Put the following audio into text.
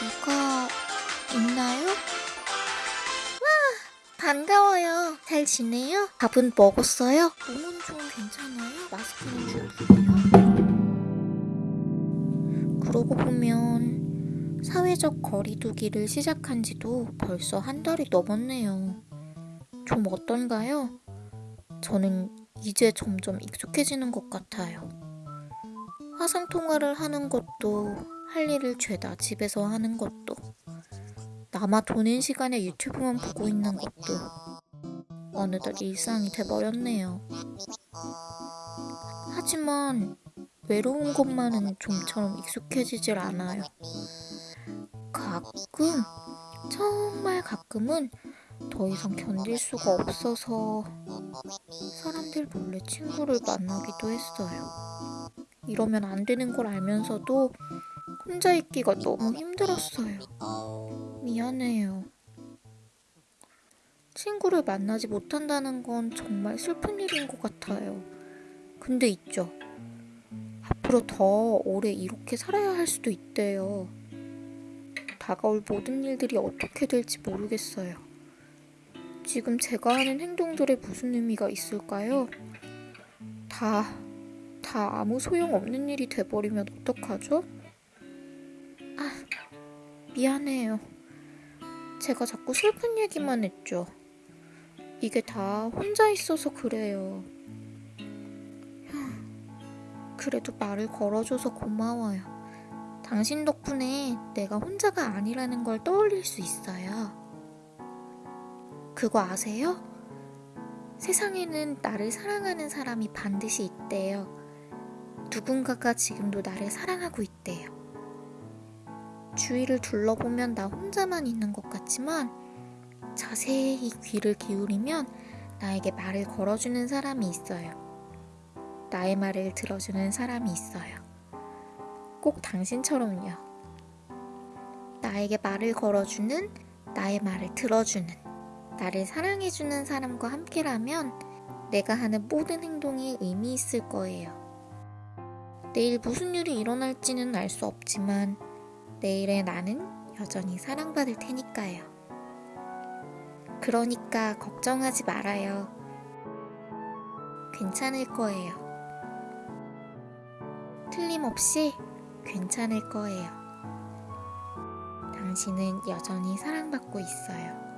누가 있나요? 와, 반가워요. 잘 지내요? 밥은 먹었어요? 몸은 좀 괜찮아요? 마스크는 줄게요. 그러고 보면 사회적 거리두기를 시작한 지도 벌써 한 달이 넘었네요. 좀 어떤가요? 저는 이제 점점 익숙해지는 것 같아요. 화상 통화를 하는 것도 할 일을 죄다 집에서 하는 것도 남아 도는 시간에 유튜브만 보고 있는 것도 어느덧 일상이 돼버렸네요. 하지만 외로운 것만은 좀처럼 익숙해지질 않아요. 가끔, 정말 가끔은 더 이상 견딜 수가 없어서 사람들 몰래 친구를 만나기도 했어요. 이러면 안 되는 걸 알면서도 혼자 있기가 너무 힘들었어요. 미안해요. 친구를 만나지 못한다는 건 정말 슬픈 일인 것 같아요. 근데 있죠. 앞으로 더 오래 이렇게 살아야 할 수도 있대요. 다가올 모든 일들이 어떻게 될지 모르겠어요. 지금 제가 하는 행동들에 무슨 의미가 있을까요? 다, 다 아무 소용 없는 일이 돼버리면 어떡하죠? 아, 미안해요. 제가 자꾸 슬픈 얘기만 했죠. 이게 다 혼자 있어서 그래요. 그래도 말을 걸어줘서 고마워요. 당신 덕분에 내가 혼자가 아니라는 걸 떠올릴 수 있어요. 그거 아세요? 세상에는 나를 사랑하는 사람이 반드시 있대요. 누군가가 지금도 나를 사랑하고 있대요. 주위를 둘러보면 나 혼자만 있는 것 같지만 자세히 귀를 기울이면 나에게 말을 걸어주는 사람이 있어요. 나의 말을 들어주는 사람이 있어요. 꼭 당신처럼요. 나에게 말을 걸어주는, 나의 말을 들어주는, 나를 사랑해주는 사람과 함께라면 내가 하는 모든 행동이 의미 있을 거예요. 내일 무슨 일이 일어날지는 알 수 없지만 내일의 나는 여전히 사랑받을 테니까요. 그러니까 걱정하지 말아요. 괜찮을 거예요. 틀림없이 괜찮을 거예요. 당신은 여전히 사랑받고 있어요.